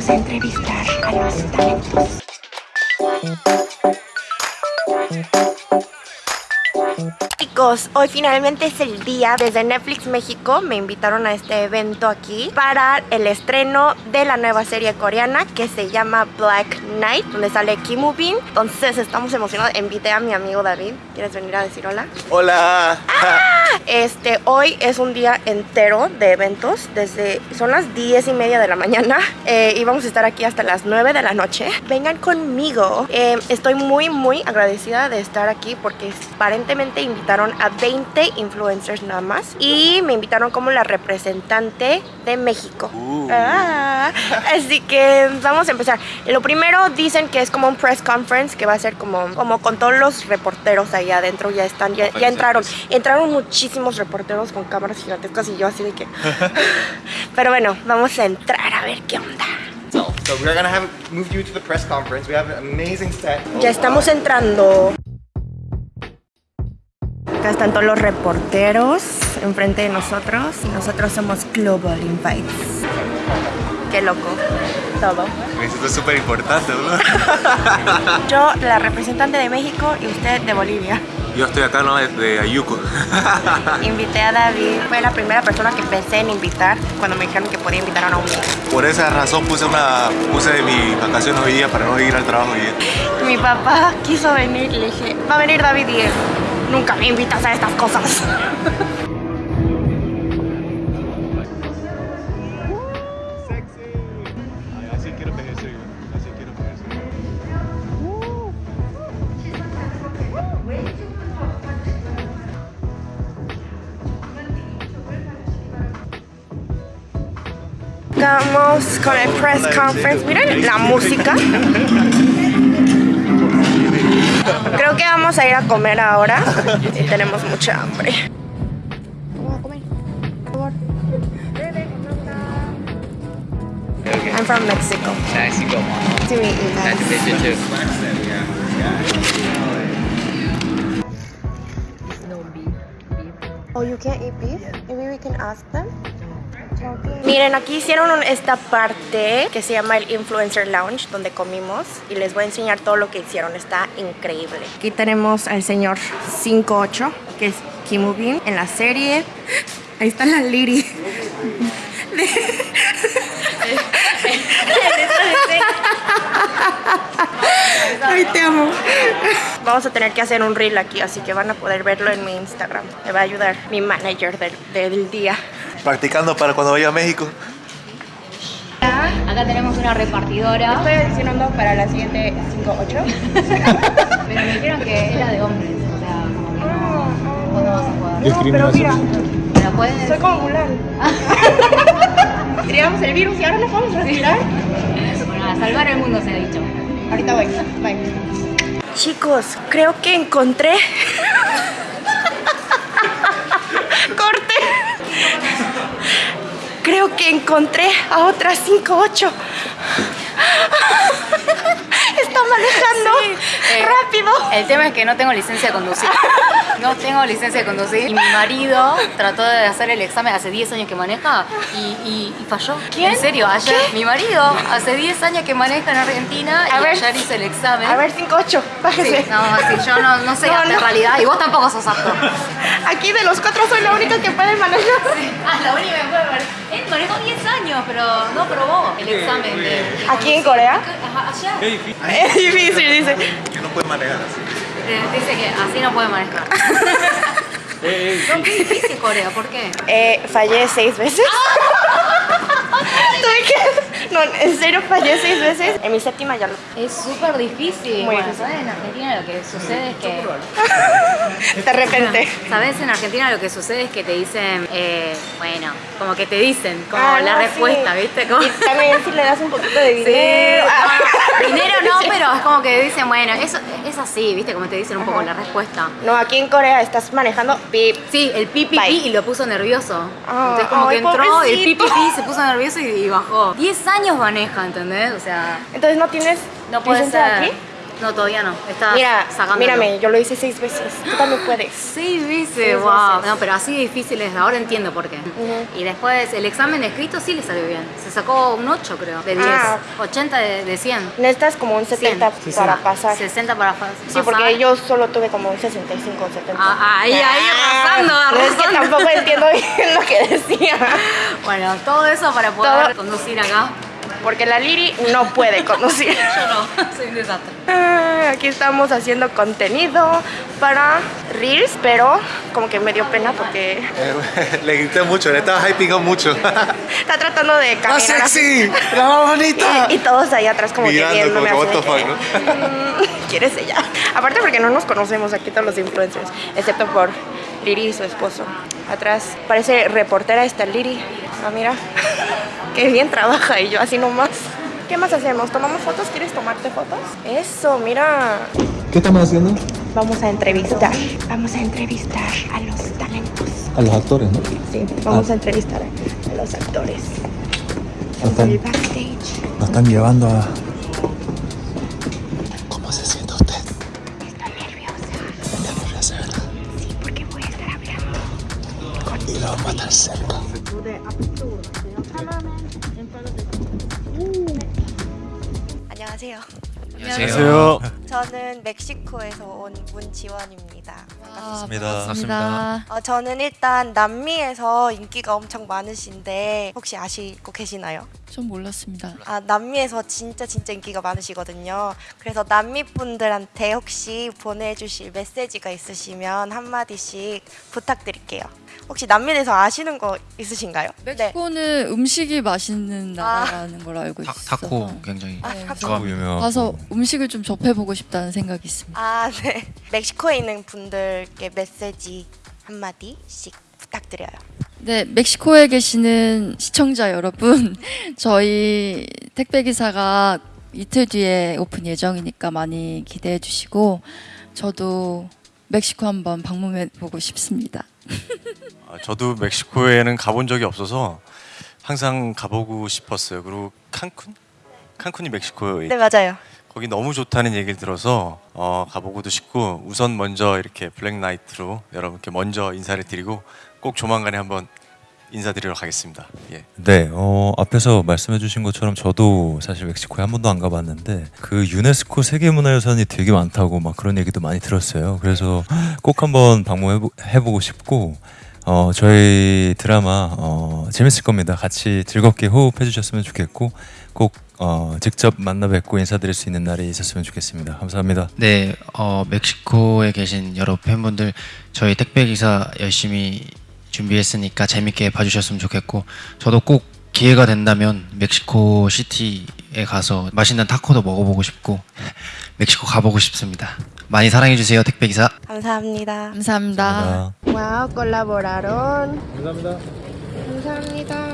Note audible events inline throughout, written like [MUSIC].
Vamos a entrevistar a los talentos. Chicos, hoy finalmente es el día. Desde Netflix México me invitaron a este evento aquí para el estreno de la nueva serie coreana que se llama Black Knight, donde sale Kim Woo Bin. Entonces estamos emocionados. Invité a mi amigo David. ¿Quieres venir a decir hola? Hola. Este, hoy es un día entero de eventos. Desde son las 10 y media de la mañana [LAUGHS] eh, y vamos a estar aquí hasta las 9 de la noche. Vengan conmigo. Eh, estoy muy, muy agradecida de estar aquí porque aparentemente invitaron a 20 influencers nada más y me invitaron como la representante de México. Uh. Ah, así que vamos a empezar. Lo primero dicen que es como un press conference que va a ser como, como con todos los reporteros ahí adentro. Ya están, ya, ya entraron. Entraron muchísimos reporteros con cámaras gigantescas y yo así de que... [LAUGHS] Pero bueno, vamos a entrar a ver qué onda. So, so we're gonna have moved you to the press conference. We have an amazing set. Ya estamos entrando. Acá están todos los reporteros enfrente de nosotros. Y nosotros somos Global Invites. Qué loco. Todo. Esto es súper importante, ¿no? [LAUGHS] Yo, la representante de México y usted de Bolivia. Yo estoy acá, ¿no? De Ayuco. [LAUGHS] Invité a David. Fue la primera persona que pensé en invitar cuando me dijeron que podía invitar a un amigo. Por esa razón puse una puse mis vacaciones hoy día para no ir al trabajo hoy día. Mi papá quiso venir y le dije, va a venir David y él, nunca me invitas a estas cosas. [LAUGHS] Así quiero Vamos con el press conference. Miren la música. Creo que vamos a ir a comer ahora. Y tenemos mucha hambre. I'm from Mexico. Mexico. To meet you Nice to guys. meet you too. Oh, you can't eat beef? Maybe we can ask them. Miren, aquí hicieron esta parte que se llama el Influencer Lounge, donde comimos. Y les voy a enseñar todo lo que hicieron. Está increíble. Aquí tenemos al señor 58, que es Kim Woo Bin en la serie. Ahí está la Liri. Ay, te amo. Vamos a tener que hacer un reel aquí, así que van a poder verlo en mi Instagram. Me va a ayudar mi manager del, del día. Practicando para cuando vaya a México. Acá tenemos una repartidora, Estoy adicionando para la siguiente 5-8. [LAUGHS] pero me dijeron que era de hombres, o sea, como que no, vos no vas a jugar. No, pero mira, Pero puedes... soy como Mulan. [LAUGHS] Tiramos el virus y ahora nos vamos a respirar. Bueno, a salvar el mundo se ha dicho. Ahorita voy. Bye. Chicos, creo que encontré. [LAUGHS] Corte. Creo que encontré a otra 5-8. Está manejando eh, rápido. El tema es que no tengo licencia de conducir. [LAUGHS] No tengo licencia de conducir. Y mi marido trató de hacer el examen hace 10 años que maneja y, y- y falló. ¿Quién? En serio, ayer. Mi marido hace 10 años que maneja en Argentina A y ver. ayer hizo el examen. A ver, 5-8. Sí, Bájese. no, sí, yo no, no soy No, apta no. en realidad y vos tampoco sos apto. Aquí de los cuatro soy la única que puede manejar. Ah, la única que puede ver. Él manejó 10 años, pero no probó el examen de. de ¿Aquí en Corea? Ajá, allá. [LAUGHS] Es difícil, dice. Que no puede manejar así. Eh, Dice que así no puede manejar. [LAUGHS] No, qué difícil Corea, ¿por qué? Eh, fallé seis veces. [LAUGHS] Tuve que- No, en serio fallé seis veces. En mi séptima ya lo. Es súper difícil. Muy bueno, difícil. ¿sabes? En Argentina lo que sucede es que. De [LAUGHS] repente. ¿Sabes? En Argentina lo que sucede es que te dicen, eh, bueno, como que te dicen, como Ah, la no, respuesta, sí. ¿viste? Como... Y también si le das un poquito de [LAUGHS] Sí, dinero. Ah. no, [LAUGHS] dinero no, pero es como que dicen, bueno, eso es así, ¿viste? Como te dicen un poco la respuesta. No, aquí en Corea estás manejando pip. Sí, el pi pi Bye. pi y lo puso nervioso. Ah, Entonces como que entró y el pi pi pobrecito. pi se puso nervioso y, y bajó. 10 años maneja, ¿entendés? O sea, Entonces no tienes no puede licencia ser. aquí. No, todavía no. Está Mira, sacándolo. mírame, yo lo hice seis veces. Tú también puedes. Seis veces, Seis wow. veces. No, pero así difícil es. Ahora entiendo por qué. Y después el examen escrito sí le salió bien. Se sacó un 8, creo, de 10. Ah. 80 de, de 100. Necesitas como un 70 100. para pasar. 60 para fa- Sí, pasar. porque yo solo tuve como un 65 o 70. Ah, ahí, ahí, arrasando, No, es que arrasando. tampoco entiendo bien lo que decía. [LAUGHS] Bueno, todo eso para poder Todo- conducir acá. Porque la Liri no puede conducir. [LAUGHS] Yo no, soy un desastre. Ah, Aquí estamos haciendo contenido para Reels, pero como que me dio pena porque Eh, [LAUGHS] le grité mucho, le estaba hyping mucho. [LAUGHS] está tratando de ¡La caminar así. sexy! ¡La más bonita! Y todos ahí atrás como que Mirando, viéndome como así que, que, fuck, "Mm, ¿Quieres ella? Aparte porque no nos conocemos aquí todos los influencers, excepto por Liri y su esposo. Atrás parece reportera esta Liri. Ah, mira. Qué bien trabaja y yo así nomás. ¿Qué más hacemos? ¿Tomamos fotos? ¿Quieres tomarte fotos? Eso, mira. ¿Qué estamos haciendo? Vamos a entrevistar. Vamos a entrevistar a los talentos. A los actores, ¿no? Sí, vamos a entrevistar a los actores. Nos En el están, backstage. nos están llevando a... ¿Cómo se siente usted? Estoy nerviosa. Está nerviosa, ¿verdad? Sí, porque voy a estar hablando. Y lo vamos a estar cerca. 안녕하세요. 안녕하세요. 저는 멕시코에서 온 문지원입니다. 반갑습니다. 반갑습니다. 어, 저는 일단 남미에서 인기가 엄청 많으신데 혹시 아시고 계시나요? 좀 몰랐습니다. 아, 남미에서 진짜 진짜 인기가 많으시거든요. 그래서 남미 분들한테 혹시 보내주실 메시지가 있으시면 한 마디씩 부탁드릴게요. 혹시 남미에서 아시는 거 있으신가요? 네. 멕시코는 음식이 맛있는 나라라는 걸 알고 타, 있어서 타코 굉장히 아, 네, 타코. 좋아합니다. 유명하고. 가서 음식을 좀 접해보고 싶다는 생각이 있습니다. 아, 네. [LAUGHS] 멕시코에 있는 분들께 메시지 한 마디씩 부탁드려요. 네, 멕시코에 계시는 시청자 여러분, [LAUGHS] 저희 택배 기사가 이틀 뒤에 오픈 예정이니까 많이 기대해 주시고 저도 멕시코 한번 방문해 보고 싶습니다. [LAUGHS] 아, 저도 멕시코에는 가본 적이 없어서 항상 가보고 싶었어요. 그리고 칸쿤? 칸쿤이 멕시코에 네, 맞아요. 거기 너무 좋다는 얘기를 들어서 어, 가보고도 싶고 우선 먼저 이렇게 블랙나이트로 여러분께 먼저 인사를 드리고 꼭 조만간에 한번 인사드리러 가겠습니다. 예. 네, 어, 앞에서 말씀해주신 것처럼 저도 사실 멕시코에 한 번도 안 가봤는데 그 유네스코 세계문화유산이 되게 많다고 막 그런 얘기도 많이 들었어요. 그래서 꼭 한번 방문해보고 싶고 어, 저희 드라마 어, 재밌을 겁니다. 같이 즐겁게 호흡해주셨으면 좋겠고 꼭 어, 직접 만나 뵙고 인사드릴 수 있는 날이 있었으면 좋겠습니다. 감사합니다. 네, 어, 멕시코에 계신 여러 팬분들 저희 택배 기사 열심히 준비했으니까 재밌게 봐주셨으면 좋겠고 저도 꼭 기회가 된다면 멕시코 시티에 가서 맛있는 타코도 먹어보고 싶고 멕시코 가보고 싶습니다. 많이 사랑해 주세요, 택배 기사. 감사합니다. 감사합니다. Wow, colaboraron. 감사합니다.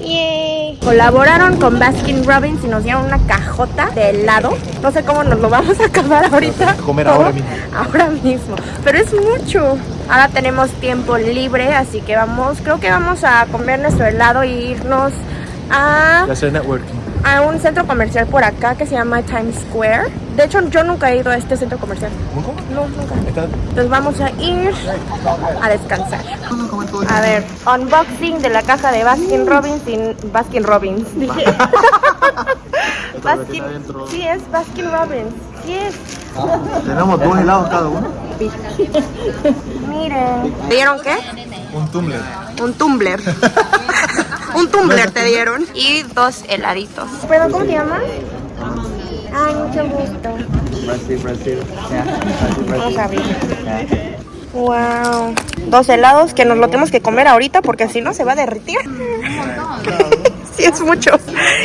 Yay. Colaboraron con Baskin Robbins y nos dieron una cajota de helado. No sé cómo nos lo vamos a acabar ahorita. Comer ahora mismo. Ahora mismo. Pero es mucho. Ahora tenemos tiempo libre, así que vamos, creo que vamos a comer nuestro helado e irnos a Y hacer networking. a un centro comercial por acá que se llama Times Square. De hecho, yo nunca he ido a este centro comercial. No, nunca. Entonces vamos a ir a descansar. A ver, unboxing de la caja de Baskin Robbins sin Baskin Robbins. Dije. [LAUGHS] Baskin, sí es Baskin Robbins. Sí es. Tenemos dos helados cada uno. Miren. ¿Te dieron qué? Un tumbler. Un tumbler. [LAUGHS] Un tumbler te dieron. Y dos heladitos. ¿Pero cómo te llamas? Ay, mucho gusto. Brasil, Brasil. Vamos a abrir. Wow. Dos helados que nos lo tenemos que comer ahorita porque si no se va a derretir. [LAUGHS] sí, es mucho.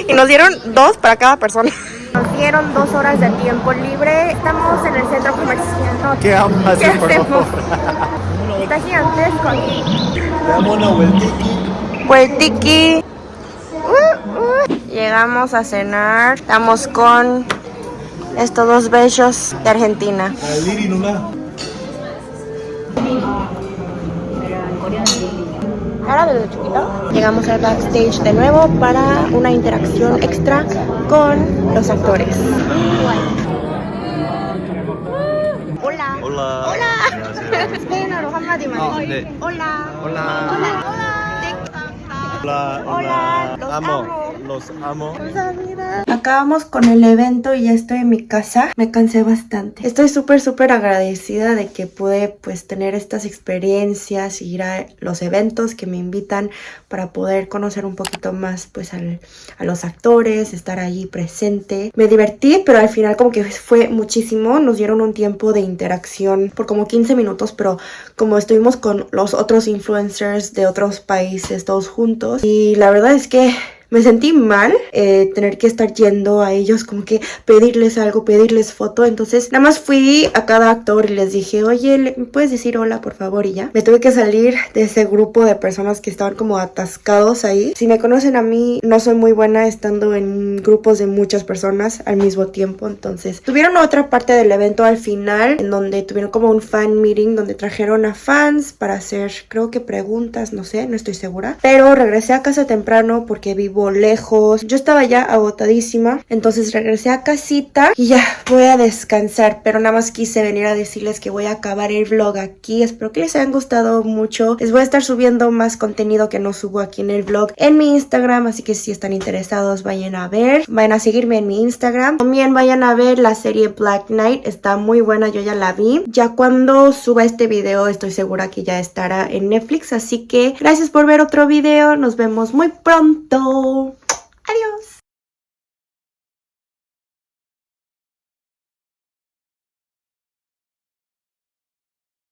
Y nos dieron dos para cada persona. Nos dieron dos horas de tiempo libre. Estamos en el centro comercial. ¿Qué ¿Qué hacemos? Está gigantesco. Damos una. Uh, uh. Llegamos a cenar. Estamos con estos dos bellos de Argentina. Ahora desde chiquito. Llegamos al backstage de nuevo para una interacción extra con los actores. 올라. 올라. 안녕하세요. 스페인어로 한마디만. 어, 네. 올라. 올라. 올라. 네, 올라. 올라. 올라. 올라. amo. Los amo. Acabamos con el evento y ya estoy en mi casa. Me cansé bastante. Estoy súper, súper agradecida de que pude pues tener estas experiencias, ir a los eventos que me invitan para poder conocer un poquito más pues a los actores, estar allí presente. Me divertí, pero al final como que fue muchísimo. Nos dieron un tiempo de interacción por como 15 minutos, pero como estuvimos con los otros influencers de otros países todos juntos y la verdad es que me sentí mal eh, tener que estar yendo a ellos como que pedirles algo, pedirles foto. Entonces nada más fui a cada actor y les dije, oye, ¿le- ¿me puedes decir hola por favor? Y ya. Me tuve que salir de ese grupo de personas que estaban como atascados ahí. Si me conocen a mí, no soy muy buena estando en grupos de muchas personas al mismo tiempo. Entonces tuvieron otra parte del evento al final en donde tuvieron como un fan meeting donde trajeron a fans para hacer creo que preguntas, no sé, no estoy segura. Pero regresé a casa temprano porque vivo lejos. Yo estaba ya agotadísima. Entonces regresé a casita y ya voy a descansar. Pero nada más quise venir a decirles que voy a acabar el vlog aquí. Espero que les hayan gustado mucho. Les voy a estar subiendo más contenido que no subo aquí en el vlog en mi Instagram. Así que si están interesados, vayan a ver. Vayan a seguirme en mi Instagram. También vayan a ver la serie Black Knight. Está muy buena, yo ya la vi. Ya cuando suba este video, estoy segura que ya estará en Netflix. Así que gracias por ver otro video. Nos vemos muy pronto. Adiós.